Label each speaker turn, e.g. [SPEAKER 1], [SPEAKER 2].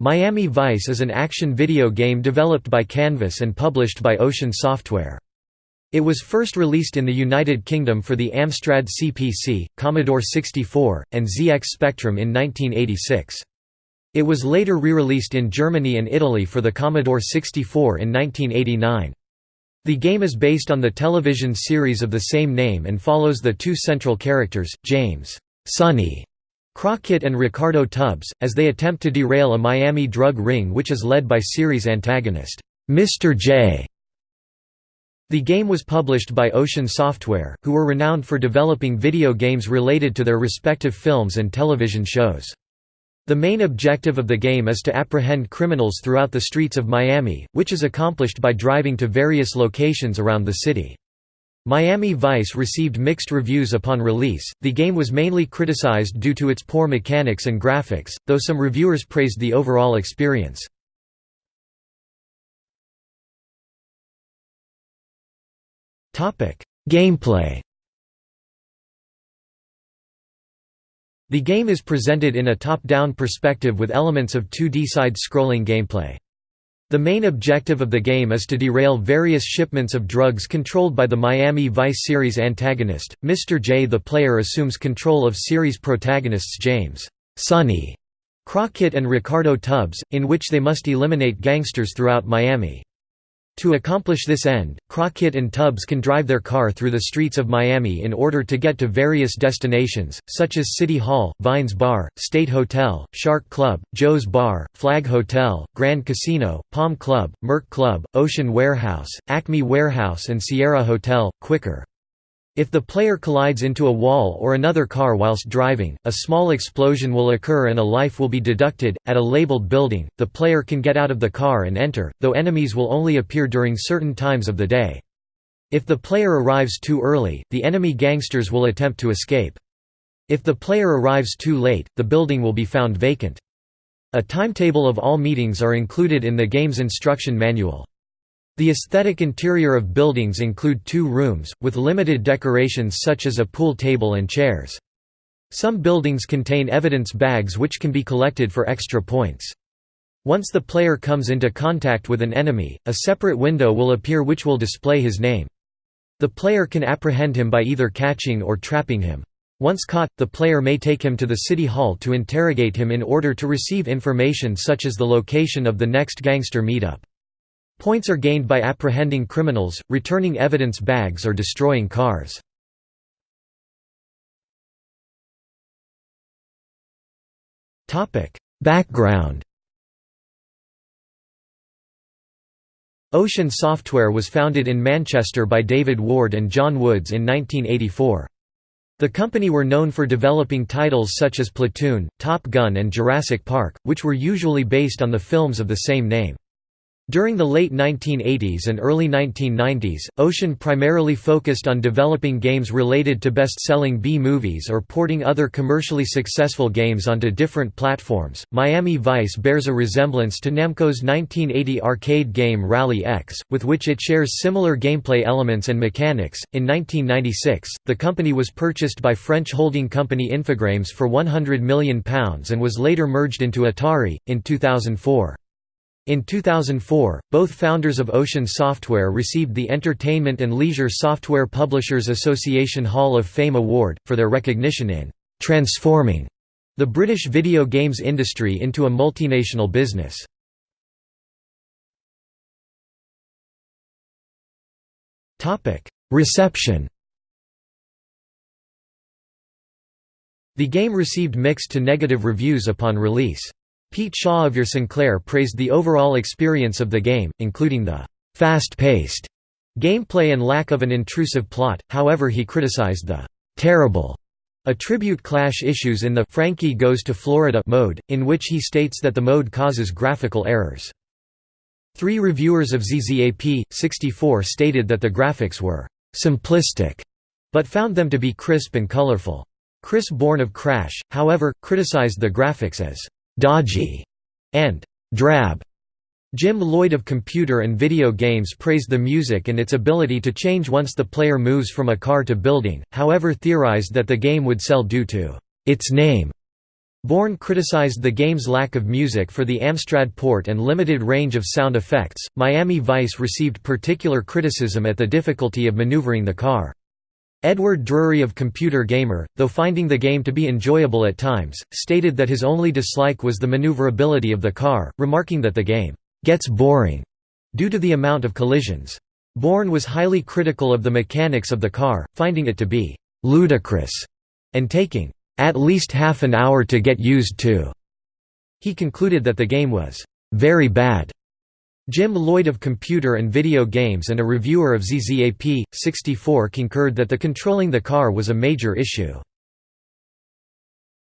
[SPEAKER 1] Miami Vice is an action video game developed by Canvas and published by Ocean Software. It was first released in the United Kingdom for the Amstrad CPC, Commodore 64, and ZX Spectrum in 1986. It was later re-released in Germany and Italy for the Commodore 64 in 1989. The game is based on the television series of the same name and follows the two central characters, James Sonny Crockett and Ricardo Tubbs, as they attempt to derail a Miami drug ring which is led by series antagonist, Mr. J. The game was published by Ocean Software, who were renowned for developing video games related to their respective films and television shows. The main objective of the game is to apprehend criminals throughout the streets of Miami, which is accomplished by driving to various locations around the city. Miami Vice received mixed reviews upon release. The game was mainly criticized due to its poor mechanics and graphics, though some reviewers praised the overall experience. Topic: Gameplay. The game is presented in a top-down perspective with elements of 2D side-scrolling gameplay. The main objective of the game is to derail various shipments of drugs controlled by the Miami Vice series antagonist, Mr. J. The player assumes control of series protagonists James Sonny Crockett and Ricardo Tubbs, in which they must eliminate gangsters throughout Miami. To accomplish this end, Crockett and Tubbs can drive their car through the streets of Miami in order to get to various destinations, such as City Hall, Vines Bar, State Hotel, Shark Club, Joe's Bar, Flag Hotel, Grand Casino, Palm Club, Merc Club, Ocean Warehouse, Acme Warehouse and Sierra Hotel, Quicker. If the player collides into a wall or another car whilst driving, a small explosion will occur and a life will be deducted. At a labeled building, the player can get out of the car and enter, though enemies will only appear during certain times of the day. If the player arrives too early, the enemy gangsters will attempt to escape. If the player arrives too late, the building will be found vacant. A timetable of all meetings are included in the game's instruction manual. The aesthetic interior of buildings include two rooms, with limited decorations such as a pool table and chairs. Some buildings contain evidence bags which can be collected for extra points. Once the player comes into contact with an enemy, a separate window will appear which will display his name. The player can apprehend him by either catching or trapping him. Once caught, the player may take him to the city hall to interrogate him in order to receive information such as the location of the next gangster meetup. Points are gained by apprehending criminals, returning evidence bags or destroying cars. Background Ocean Software was founded in Manchester by David Ward and John Woods in 1984. The company were known for developing titles such as Platoon, Top Gun and Jurassic Park, which were usually based on the films of the same name. During the late 1980s and early 1990s, Ocean primarily focused on developing games related to best-selling B-movies or porting other commercially successful games onto different platforms. Miami Vice bears a resemblance to Namco's 1980 arcade game Rally X, with which it shares similar gameplay elements and mechanics. In 1996, the company was purchased by French holding company Infogrames for £100 million and was later merged into Atari in 2004. In 2004, both founders of Ocean Software received the Entertainment and Leisure Software Publishers Association Hall of Fame Award, for their recognition in «transforming» the British video games industry into a multinational business. Reception The game received mixed to negative reviews upon release. Pete Shaw of Your Sinclair praised the overall experience of the game, including the fast-paced gameplay and lack of an intrusive plot, however he criticized the terrible attribute clash issues in the Frankie Goes to Florida mode, in which he states that the mode causes graphical errors. Three reviewers of ZZAP, 64 stated that the graphics were simplistic, but found them to be crisp and colorful. Chris Bourne of Crash, however, criticized the graphics as dodgy, and drab. Jim Lloyd of Computer and Video Games praised the music and its ability to change once the player moves from a car to building, however theorized that the game would sell due to its name. Bourne criticized the game's lack of music for the Amstrad port and limited range of sound effects. Miami Vice received particular criticism at the difficulty of maneuvering the car. Edward Drury of Computer Gamer, though finding the game to be enjoyable at times, stated that his only dislike was the maneuverability of the car, remarking that the game gets boring due to the amount of collisions. Bourne was highly critical of the mechanics of the car, finding it to be ludicrous and taking at least half an hour to get used to. He concluded that the game was very bad. Jim Lloyd of Computer and Video Games and a reviewer of ZZAP! 64 concurred that the controlling the car was a major issue.